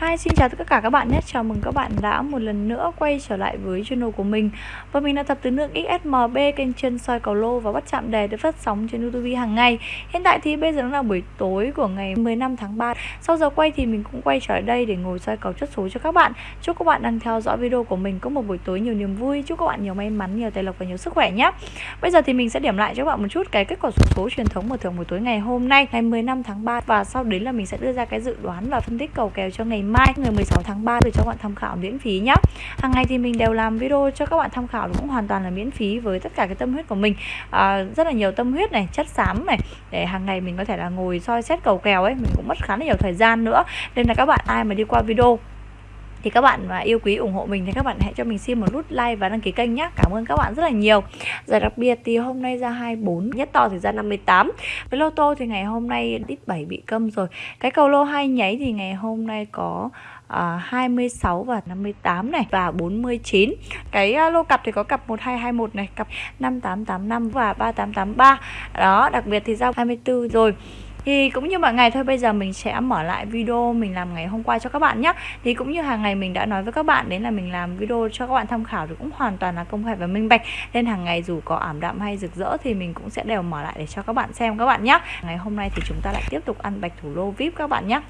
Hi, xin chào tất cả các bạn nhé. Chào mừng các bạn đã một lần nữa quay trở lại với channel của mình. Và mình là thập tứ nước XSMB kênh chân soi cầu lô và bắt chạm đề được phát sóng trên YouTube hàng ngày. Hiện tại thì bây giờ nó là buổi tối của ngày 15 tháng 3 Sau giờ quay thì mình cũng quay trở lại đây để ngồi soi cầu chất số cho các bạn. Chúc các bạn đang theo dõi video của mình có một buổi tối nhiều niềm vui. Chúc các bạn nhiều may mắn, nhiều tài lộc và nhiều sức khỏe nhé. Bây giờ thì mình sẽ điểm lại cho các bạn một chút cái kết quả số số truyền thống mở thưởng buổi tối ngày hôm nay Ngày 15 tháng 3 Và sau đấy là mình sẽ đưa ra cái dự đoán và phân tích cầu kèo cho ngày mai ngày 16 tháng 3 để cho các bạn tham khảo miễn phí nhé hàng ngày thì mình đều làm video cho các bạn tham khảo cũng hoàn toàn là miễn phí với tất cả cái tâm huyết của mình. À, rất là nhiều tâm huyết này chất xám này để hàng ngày mình có thể là ngồi soi xét cầu kèo ấy mình cũng mất khá là nhiều thời gian nữa. Nên là các bạn ai mà đi qua video thì các bạn mà yêu quý ủng hộ mình thì các bạn hãy cho mình xin một nút like và đăng ký kênh nhé Cảm ơn các bạn rất là nhiều. Giải đặc biệt thì hôm nay ra 24 Nhất to thì ra 58 Với lô tô thì ngày hôm nay đít 7 bị câm rồi. Cái cầu lô hai nháy thì ngày hôm nay có À, 26 và 58 này và 49 cái uh, lô cặp thì có cặp 1221 này cặp 5885 và 3883 đó đặc biệt thì ra 24 rồi thì cũng như mọi ngày thôi, bây giờ mình sẽ mở lại video mình làm ngày hôm qua cho các bạn nhé. Thì cũng như hàng ngày mình đã nói với các bạn đến là mình làm video cho các bạn tham khảo thì cũng hoàn toàn là công khai và minh bạch. Nên hàng ngày dù có ảm đạm hay rực rỡ thì mình cũng sẽ đều mở lại để cho các bạn xem các bạn nhé. Ngày hôm nay thì chúng ta lại tiếp tục ăn bạch thủ lô vip các bạn nhé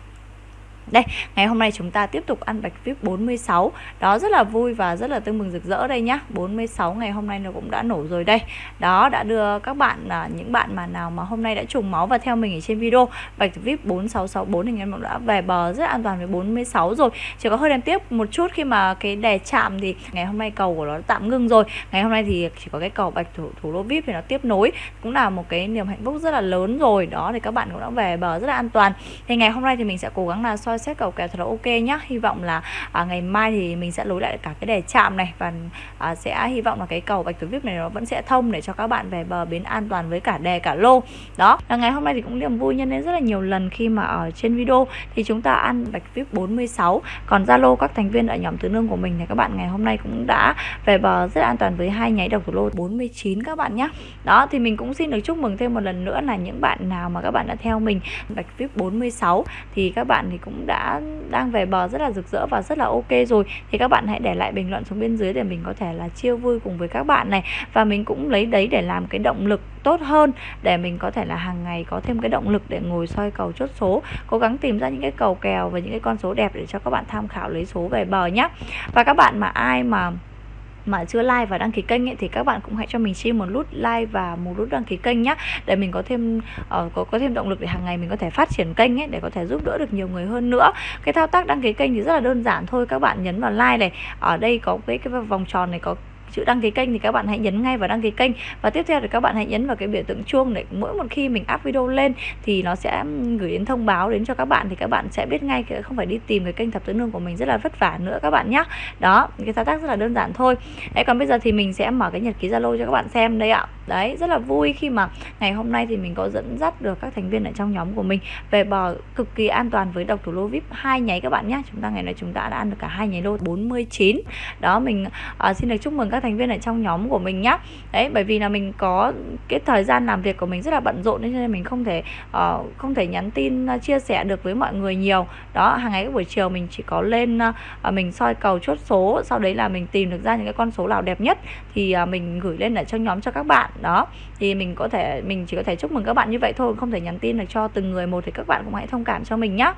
đây, ngày hôm nay chúng ta tiếp tục ăn bạch vip 46 Đó rất là vui và rất là tương mừng rực rỡ đây nhá. 46 ngày hôm nay nó cũng đã nổ rồi đây. Đó, đã đưa các bạn, à, những bạn mà nào mà hôm nay đã trùng máu và theo mình ở trên video Bạch vip 4664 thì em cũng đã về bờ rất an toàn với 46 rồi. Chỉ có hơi đem tiếp một chút khi mà cái đè chạm thì ngày hôm nay cầu của nó tạm ngưng rồi. Ngày hôm nay thì chỉ có cái cầu bạch thủ, thủ lô vip thì nó tiếp nối Cũng là một cái niềm hạnh phúc rất là lớn rồi. Đó thì các bạn cũng đã về bờ rất là an toàn. Thì ngày hôm nay thì mình sẽ cố gắng là soi xét cầu kèo thật là ok nhá. Hy vọng là à, ngày mai thì mình sẽ lối lại cả cái đề chạm này và à, sẽ hy vọng là cái cầu bạch tuyết vip này nó vẫn sẽ thông để cho các bạn về bờ bến an toàn với cả đề cả lô. Đó là ngày hôm nay thì cũng niềm vui nhân đến rất là nhiều lần khi mà ở trên video. Thì chúng ta ăn bạch vip 46 còn zalo các thành viên ở nhóm tứ nương của mình thì các bạn ngày hôm nay cũng đã về bờ rất an toàn với hai nháy đầu thủ lô 49 các bạn nhé đó thì mình cũng xin được chúc mừng thêm một lần nữa là những bạn nào mà các bạn đã theo mình bạch vip 46 thì các bạn thì cũng đã, đang về bờ rất là rực rỡ và rất là ok rồi. Thì các bạn hãy để lại bình luận xuống bên dưới để mình có thể là chia vui cùng với các bạn này. Và mình cũng lấy đấy để làm cái động lực tốt hơn, để mình có thể là hàng ngày có thêm cái động lực để ngồi soi cầu chốt số, cố gắng tìm ra những cái cầu kèo và những cái con số đẹp để cho các bạn tham khảo lấy số về bờ nhé và các bạn mà ai mà mà chưa like và đăng ký kênh ấy, thì các bạn cũng hãy cho mình xin một nút like và một nút đăng ký kênh nhé để mình có thêm uh, có có thêm động lực để hàng ngày mình có thể phát triển kênh ấy để có thể giúp đỡ được nhiều người hơn nữa. Cái thao tác đăng ký kênh thì rất là đơn giản thôi các bạn nhấn vào like này ở đây có cái cái vòng tròn này có chữ đăng ký kênh thì các bạn hãy nhấn ngay vào đăng ký kênh. Và tiếp theo thì các bạn hãy nhấn vào cái biểu tượng chuông để mỗi một khi mình up video lên thì nó sẽ gửi đến thông báo đến cho các bạn thì các bạn sẽ biết ngay không phải đi tìm cái kênh thập tứ nương của mình rất là vất vả nữa các bạn nhé đó, cái thao tác rất là đơn giản thôi. Đấy, còn bây giờ thì mình sẽ mở cái nhật ký zalo cho các bạn xem. Đây ạ đấy rất là vui khi mà ngày hôm nay thì mình có dẫn dắt được các thành viên ở trong nhóm của mình về bò cực kỳ an toàn với độc thủ lô vip hai nháy các bạn nhé chúng ta ngày nay chúng ta đã ăn được cả hai nháy lô 49 đó mình uh, xin được chúc mừng các thành viên ở trong nhóm của mình nhé đấy bởi vì là mình có cái thời gian làm việc của mình rất là bận rộn nên mình không thể uh, không thể nhắn tin uh, chia sẻ được với mọi người nhiều. Đó hàng ngày các buổi chiều mình chỉ có lên uh, mình soi cầu chốt số sau đấy là mình tìm được ra những cái con số nào đẹp nhất thì uh, mình gửi lên ở trong nhóm cho các bạn đó, thì mình có thể, mình chỉ có thể chúc mừng các bạn như vậy thôi, không thể nhắn tin được cho từng người một thì các bạn cũng hãy thông cảm cho mình nhé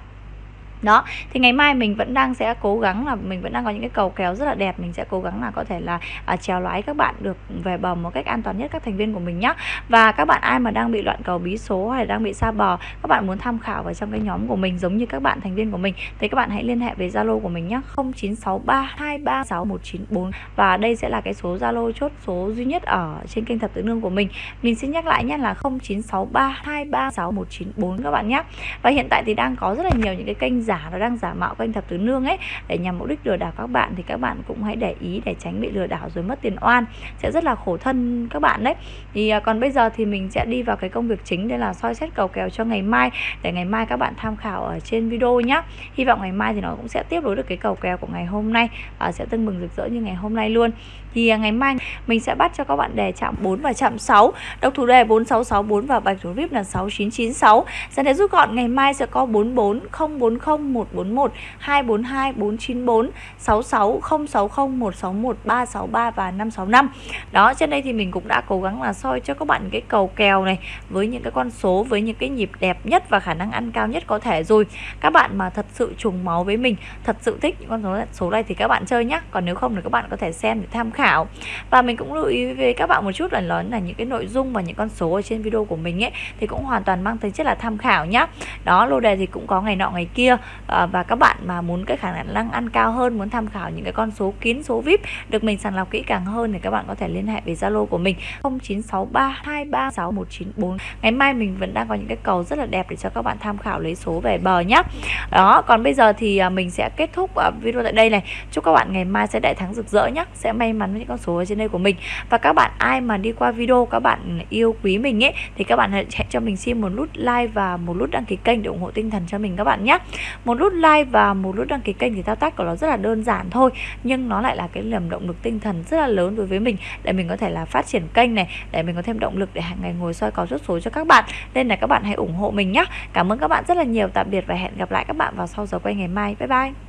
đó thì ngày mai mình vẫn đang sẽ cố gắng là mình vẫn đang có những cái cầu kéo rất là đẹp. Mình sẽ cố gắng là có thể là à, trèo lái các bạn được về bờ một cách an toàn nhất các thành viên của mình nhé và các bạn ai mà đang bị loạn cầu bí số hay là đang bị xa bờ các bạn muốn tham khảo vào trong cái nhóm của mình giống như các bạn thành viên của mình thì các bạn hãy liên hệ với zalo của mình nhé 0963236194 và đây sẽ là cái số zalo chốt số duy nhất ở trên kênh thập tự nương của mình. Mình xin nhắc lại nhé là 0963236194 các bạn nhé và hiện tại thì đang có rất là nhiều những cái kênh giả nó đang giả mạo kênh thập tứ nương ấy. Để nhằm mục đích lừa đảo các bạn thì các bạn cũng hãy để ý để tránh bị lừa đảo rồi mất tiền oan. Sẽ rất là khổ thân các bạn đấy. Thì à, còn bây giờ thì mình sẽ đi vào cái công việc chính, đây là soi xét cầu kèo cho ngày mai. Để ngày mai các bạn tham khảo ở trên video nhé hy vọng ngày mai thì nó cũng sẽ tiếp nối được cái cầu kèo của ngày hôm nay và sẽ tưng bừng rực rỡ như ngày hôm nay luôn. Thì à, ngày mai mình sẽ bắt cho các bạn đề chạm 4 và chạm 6 độc thủ đề 4664 và bạch thủ vip là 6996 sẽ để rút gọn, ngày mai sẽ có 44 040 0141 242 494 66 060 161 363 và 565 đó, trên đây thì mình cũng đã cố gắng là soi cho các bạn cái cầu kèo này với những cái con số, với những cái nhịp đẹp nhất và khả năng ăn cao nhất có thể rồi. Các bạn mà thật sự trùng máu với mình, thật sự thích những con số số này thì các bạn chơi nhé còn nếu không thì các bạn có thể xem để tham khảo. Và mình cũng lưu ý với các bạn một chút là nói là những cái nội dung và những con số ở trên video của mình ấy, thì cũng hoàn toàn mang tính chất là tham khảo nhá. Đó, lô đề thì cũng có ngày nọ ngày kia à, và các bạn mà muốn cái khả năng ăn cao hơn muốn tham khảo những cái con số kín số vip được mình sàng lọc kỹ càng hơn thì các bạn có thể liên hệ với zalo của mình 0963236194 ngày mai mình vẫn đang có những cái cầu rất là đẹp để cho các bạn tham khảo lấy số về bờ nhá. Đó còn bây giờ thì à, mình sẽ kết thúc à, video tại đây này. Chúc các bạn ngày mai sẽ đại thắng rực rỡ nhá sẽ may mắn với những con số ở trên đây của mình. Và các bạn ai mà đi qua video các bạn yêu quý mình ấy thì các bạn hãy cho mình xin một nút like và một nút đăng ký kênh để ủng hộ tinh thần cho mình các bạn nhé một nút like và một nút đăng ký kênh thì thao tác của nó rất là đơn giản thôi, nhưng nó lại là cái niềm động lực tinh thần rất là lớn đối với mình, để mình có thể là phát triển kênh này, để mình có thêm động lực để hàng ngày ngồi soi có rút số cho các bạn. Nên là các bạn hãy ủng hộ mình nhé cảm ơn các bạn rất là nhiều. Tạm biệt và hẹn gặp lại các bạn vào sau giờ quay ngày mai. Bye bye.